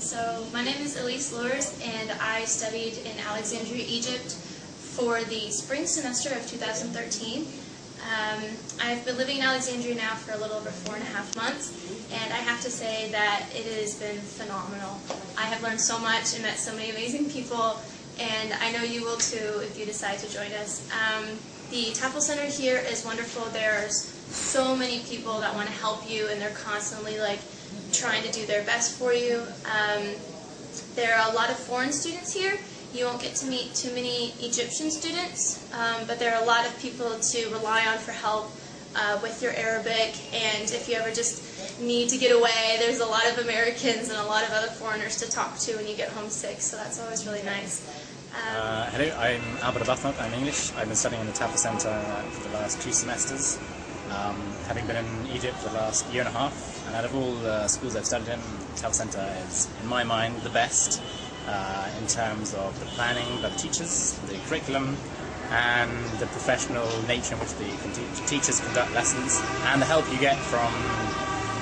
so my name is Elise Lures, and I studied in Alexandria, Egypt for the spring semester of 2013. Um, I've been living in Alexandria now for a little over four and a half months, and I have to say that it has been phenomenal. I have learned so much and met so many amazing people, and I know you will too if you decide to join us. Um, the TEFL Center here is wonderful. There's so many people that want to help you, and they're constantly like trying to do their best for you. Um, there are a lot of foreign students here. You won't get to meet too many Egyptian students, um, but there are a lot of people to rely on for help uh, with your Arabic, and if you ever just need to get away, there's a lot of Americans and a lot of other foreigners to talk to when you get homesick, so that's always really nice. Um, Uh, hello, I'm Albert Abathnok, I'm English. I've been studying in the TAFL Centre for the last two semesters, um, having been in Egypt for the last year and a half. And out of all the schools I've studied in, the TAFL Centre is, in my mind, the best uh, in terms of the planning by the teachers, the curriculum, and the professional nature in which the teachers conduct lessons, and the help you get from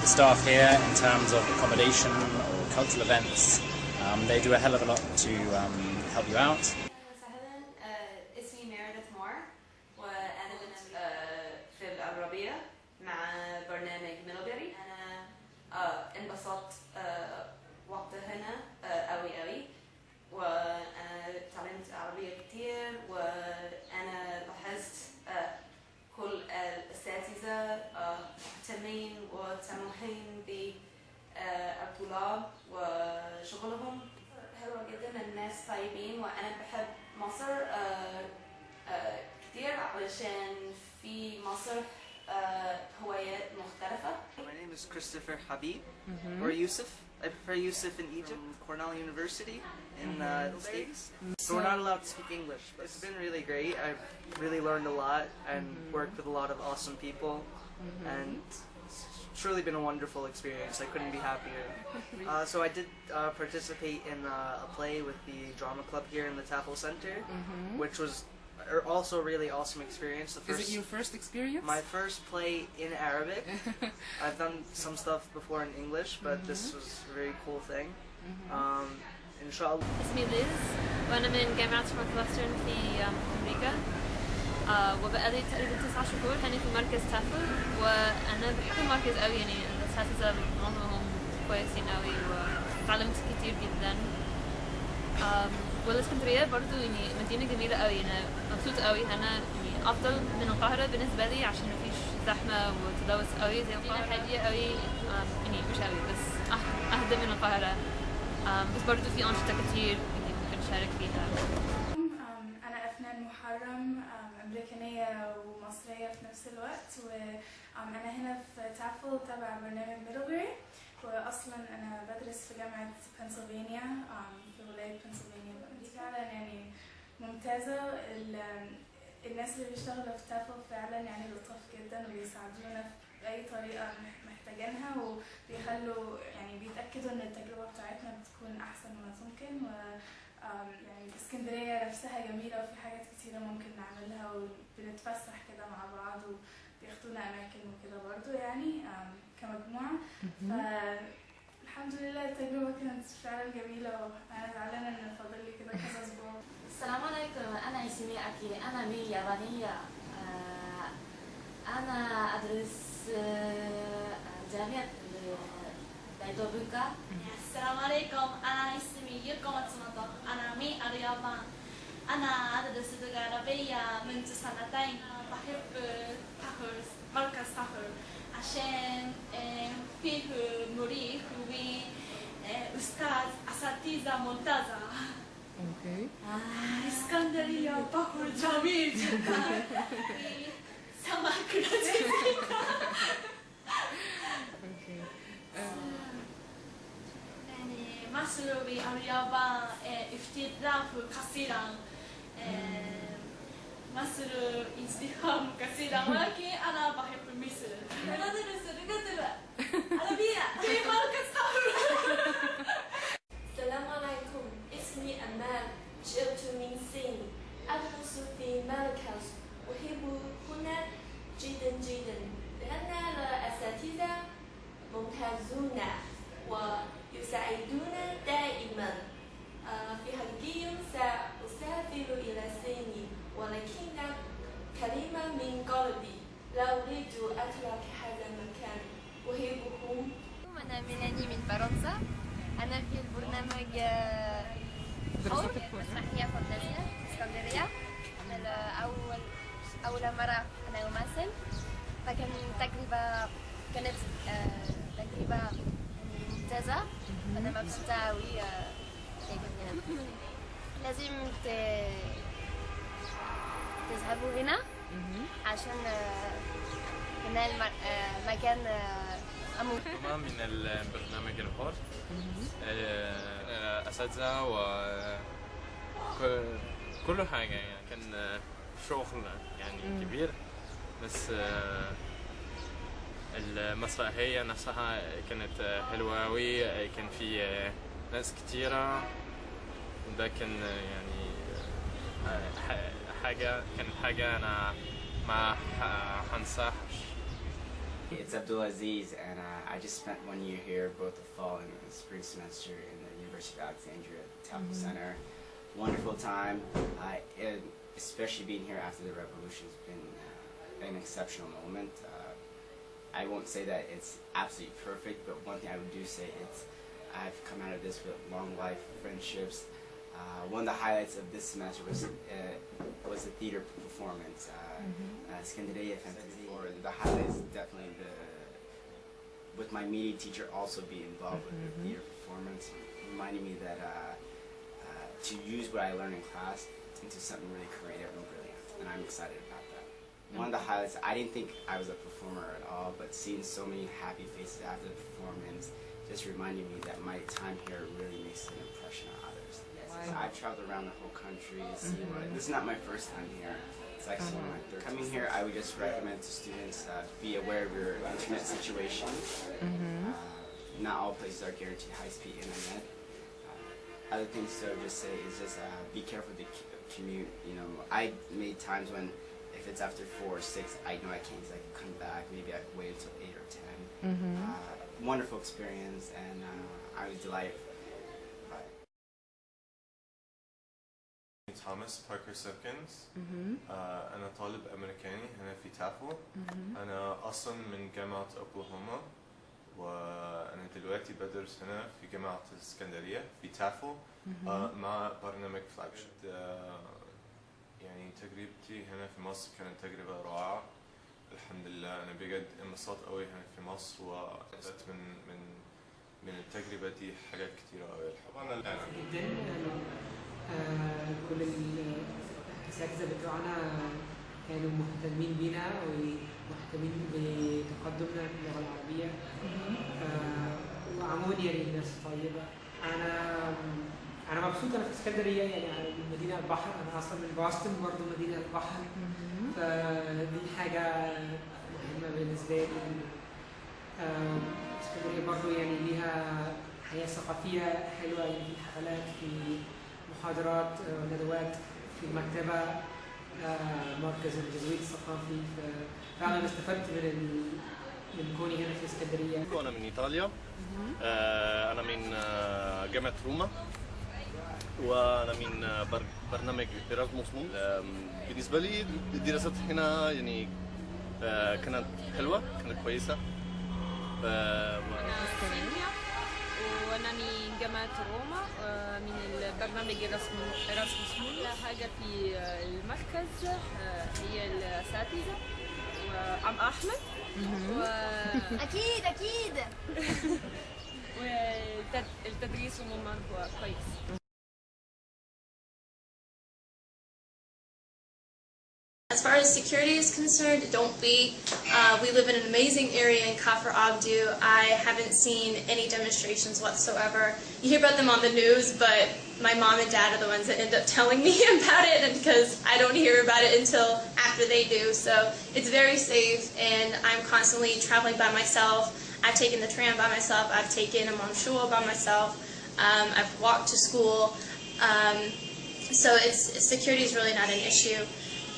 the staff here in terms of accommodation or cultural events. Um, they do a hell of a lot to um, help you out. العربية مع برنامج ميلبري أنا آه، انبسطت آه، وقت هنا آه، قوي قوي وأنا تعلمت عربية كتير. وأنا لاحظت آه، كل الأساتذة آه، مهتمين وسموحين بالطلاب وشغلهم. حلوة جدا الناس طيبين. وأنا بحب مصر آه، آه، كتير علشان في مصر آه، Uh, My name is Christopher Habib mm -hmm. or Yusuf. I prefer Yusuf in Egypt, Cornell University in uh, mm-hmm. the States. Mm-hmm. So we're not allowed to speak English, but it's been really great. I've really learned a lot and mm -hmm. worked with a lot of awesome people mm -hmm. and it's truly been a wonderful experience. I couldn't be happier. Uh, so I did uh, participate in uh, a play with the drama club here in the TAFL Center, mm-hmm. which was uh, also a really awesome experience. The Is first it your first experience? my first play in Arabic. I've done some stuff before in English, but this was a very cool thing. Um, inshallah. اسمي ليز وأنا من جامعة نورثوسترن في آم، أمريكا آه، وبقالي تقريبا تسعة شهور هنا في مركز تافل وأنا بحب المركز أوي يعني الأساتذة معظمهم كويسين أوي وتعلمت كتير جدا والإسكندرية برضو يعني مدينة جميلة قوي يعني أنا مبسوطه قوي. أنا يعني أفضل من القاهرة بالنسبة لي عشان مفيش زحمة وتلوث قوي زي القاهرة. هادية قوي. يعني مش قوي بس أه، أهدى من القاهرة. بس برضو في أنشطة كتير يعني ممكن نشارك فيها. أنا أفنان محرم أمريكانية ومصرية في نفس الوقت وأنا هنا في تافل تبع برنامج ميدلبري واصلا بدرس في جامعة بنسلفانيا في ولاية بنسلفانيا دي فعلا يعني ممتازة. ال- الناس اللي بيشتغلوا في تافل فعلا يعني لطاف جدا وبيساعدونا بأي طريقة مح- محتاجينها وبيخلوا يعني بيتأكدوا إن التجربة بتاعتنا بتكون أحسن ما ممكن و يعني اسكندرية نفسها جميلة وفي حاجات كتيرة ممكن نعملها وبنتفسح كده مع بعض وبياخدونا أماكن وكده برضو يعني كمجموعة. فالحمد لله التجربة كانت فعلا جميلة وأنا زعلانة إن فاضل لي كده كذا أسبوع. السلام عليكم أنا اسمي أكي أنا من اليابانية آه، أنا أدرس آه، جامعة دايدوبوكا السلام عليكم أنا اسمي يوكو ماتسوموتو أنا من اليابان أنا أدرس اللغة العربية منذ سنتين بحب تحر مركز تحر عشان آه، فيه مريح وأستاذ أساتذة ممتازة Okay. اسكندرية بحر جميل جدا سمك لذيذ Okay. Um, يعني مصر واليابان آه، اختلاف كثيرا آه، مصر ازدحام كثيرا ولكن أنا بحب مصر أنا أدرس اللغة العربية في مركز السلام عليكم اسمي أمال جئت من الصين أدرس في مركز أحب هنا جدا جدا لأن الأساتذة ممتازون ويساعدون دائما ممتازة أنا مبسوطة أوي آه، لازم تذهبوا هنا عشان آه، هنا الم- آه، مكان أمور. من البرنامج الحر آه، أساتذة و كل حاجة يعني كان شغل يعني كبير. بس المسرحية نفسها كانت حلوة أوي كان في آه، ناس كتيرة وده كان يعني آه، ح- حاجة كان حاجة أنا ما ح- هنساهاش It's Abdul Aziz, and uh, I just spent one year here, both the fall and the spring semester in the University of Alexandria at the Temple Center. Wonderful time, uh, and especially being here after the revolution has been uh, an exceptional moment. Uh, I won't say that it's absolutely perfect, but one thing I would do say is I've come out of this with long life friendships. Uh, one of the highlights of this semester was uh, was the theater performance. Uh, uh, Skandinavia Fantasy. Or the highlight is definitely the with my media teacher also being involved with the theater performance, reminding me that uh, uh, to use what I learned in class into something really creative and brilliant, and I'm excited about that. One of the highlights, I didn't think I was a performer at all, but seeing so many happy faces after the performance just reminded me that my time here really makes an impression on others. So I've traveled around the whole country to see what. This is not my first time here. It's actually my third. Coming here, I would just recommend to students uh, be aware of your internet situation. Uh, not all places are guaranteed high-speed internet. Uh, other things to just say is just uh, be careful to commute. You know, I made times when if it's after four or six, I know I can't. 'cause I can come back. Maybe I wait until eight or 10 Uh, wonderful experience, and uh, I was delighted by it. توماس باركر سيبكنز آه أنا طالب أمريكاني هنا في تافو أنا أصلا من جامعة أوكلاهوما وأنا دلوقتي بدرس هنا في جامعة الإسكندرية في تافو آه مع برنامج فلاجشيب آه يعني تجربتي هنا في مصر كانت تجربة رائعة. الحمد لله أنا بجد انبسطت قوي هنا في مصر وأخذت من من من التجربة دي حاجات كتيرة قوي طبعا جدا. آه، كل ال- الأساتذة بتوعنا كانوا مهتمين بينا ومهتمين بتقدمنا في اللغة العربية. آه، وعمون يعني ناس طيبة أنا أنا مبسوط أنا في اسكندرية يعني مدينة البحر أنا أصلا من بوسطن برضه مدينة البحر. فدي حاجة مهمة بالنسبة لي. اسكندرية برضه يعني ليها حياة ثقافية حلوة يعني في حفلات في محاضرات آه، ندوات في المكتبه آه، مركز الجزويت الثقافي. فعلا استفدت من من كوني هنا في اسكندرية. أنا من إيطاليا. آه، أنا من جامعة روما. وأنا من بر- برنامج آم، بالنسبة لي الدراسات هنا يعني آه، كانت حلوة كانت كويسة. ف- وأنا من جامعة روما آه، من البرنامج إيراسموس كل حاجة في آه، المركز هي الأساتذة. وعم أحمد. و... أكيد أكيد. والتدريس عموما هو كويس. Security is concerned, don't be. Uh, we live in an amazing area in Kafr Abdu. I haven't seen any demonstrations whatsoever. You hear about them on the news, but my mom and dad are the ones that end up telling me about it, because I don't hear about it until after they do. So it's very safe, and I'm constantly traveling by myself. I've taken the tram by myself. I've taken a Mamshua by myself. Um, I've walked to school. Um, so it's security is really not an issue.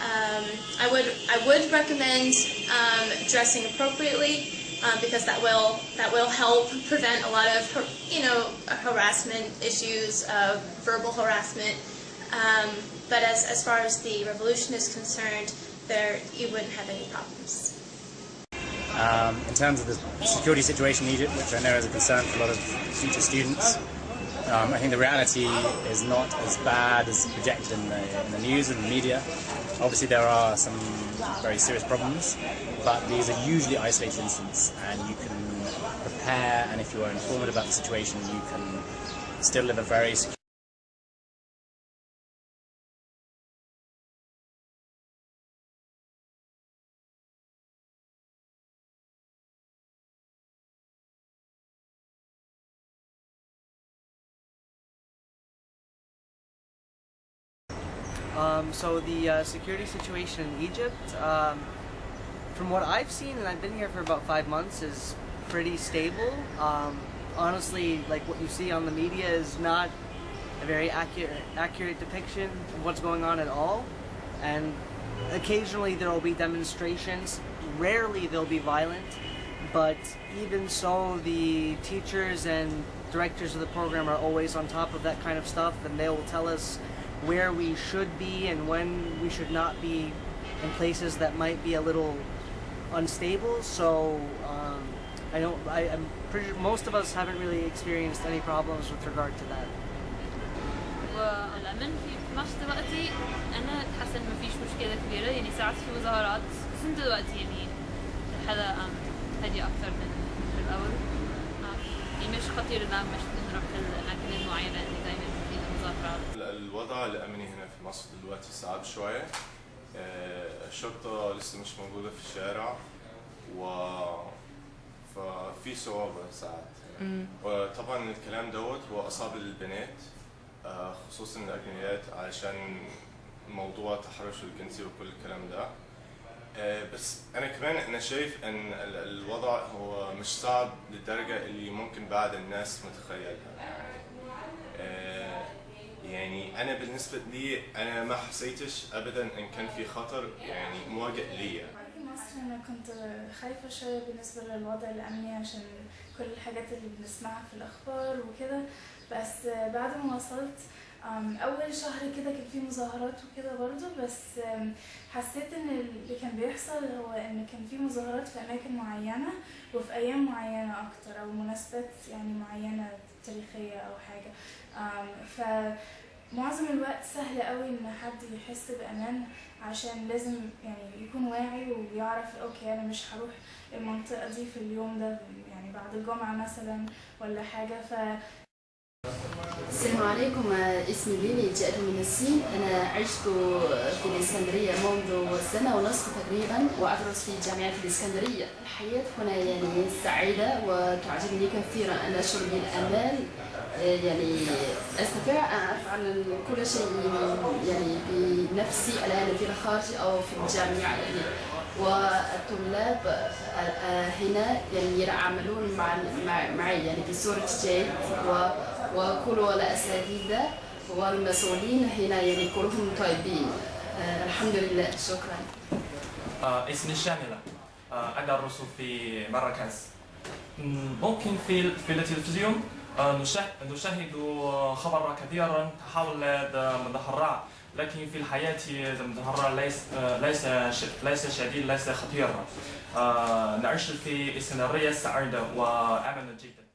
Um, I would I would recommend um, dressing appropriately um, because that will that will help prevent a lot of you know harassment issues, uh, verbal harassment. Um, but as as far as the revolution is concerned, there you wouldn't have any problems. Um, in terms of the security situation in Egypt, which I know is a concern for a lot of future students, um, I think the reality is not as bad as projected in the, in the news and the media. Obviously, there are some very serious problems, but these are usually isolated incidents, and you can prepare, and if you are informed about the situation, you can still live a very secure Um, so the uh, security situation in Egypt, um, from what I've seen, and I've been here for about five months, is pretty stable. Um, honestly, like what you see on the media is not a very accurate accurate depiction of what's going on at all. And occasionally there will be demonstrations. Rarely they'll be violent, but even so, the teachers and directors of the program are always on top of that kind of stuff, and they will tell us where we should be and when we should not be in places that might be a little unstable. So um, I don't. I, I'm pretty. sure Most of us haven't really experienced any problems with regard to that. والأمن في نفس دلوقتي أنا حاسة إن مفيش مشكلة كبيرة يعني ساعات في مظاهرات بس إنت دلوقتي يعني الحالة أم هادية أكتر من من الأول أم، يعني مش خطير إن مش نروح الأماكن المعينة اللي دايما فيها مظاهرات ال- الوضع الأمني هنا في مصر دلوقتي صعب شوية. آه، الشرطة لسه مش موجودة في الشارع و ففي صعوبة ساعات. وطبعا الكلام دوت هو أصعب للبنات آه، خصوصا الأجنبيات علشان موضوع التحرش الجنسي وكل الكلام ده. آه، بس أنا كمان أنا شايف ال- الوضع هو مش صعب للدرجة اللي ممكن بعض الناس متخيلها. أنا بالنسبة لي أنا ما حسيتش ابدا إن كان في خطر يعني مواجه ليا. أنا كنت خايفة شوية بالنسبة للوضع الأمني عشان كل الحاجات اللي بنسمعها في الأخبار وكده. بس بعد ما وصلت أول شهر كده كان في مظاهرات وكده برضو بس حسيت إن اللي كان بيحصل هو إن كان في مظاهرات في أماكن معينة وفي أيام معينة أكتر أو مناسبات يعني معينة تاريخية أو حاجة. أم، فمعظم الوقت سهل قوي إن حد يحس بأمان عشان لازم يعني يكون واعي ويعرف أوكي أنا مش هروح المنطقة دي في اليوم ده يعني بعد الجمعة مثلا ولا حاجة. ف السلام عليكم. اسمي ليلي جاءت من الصين. أنا عشت في الإسكندرية منذ سنة ونصف تقريبا وأدرس في جامعة الإسكندرية. الحياة هنا يعني سعيدة وتعجبني كثيرا. أنا أشعر بالأمان يعني أستطيع أن أفعل كل شيء يعني بنفسي الآن في الخارج أو في الجامعة يعني. والطلاب هنا يعني يتعاملون مع معي يعني بصورة جيد و وكل الأساتذة والمسؤولين هنا يعني كلهم طيبين. آه، الحمد لله. شكرا. آه، اسمي شاملة. آه، أدرس في مراكز. مم، ممكن في في التلفزيون. نشاهد نشاهد خبر كثيرا حول المظاهرات لكن في الحياة المظاهرة ليس ليس ليس شديد ليس خطير. آه، نعيش في اسكندرية سعيدة وأمن جدا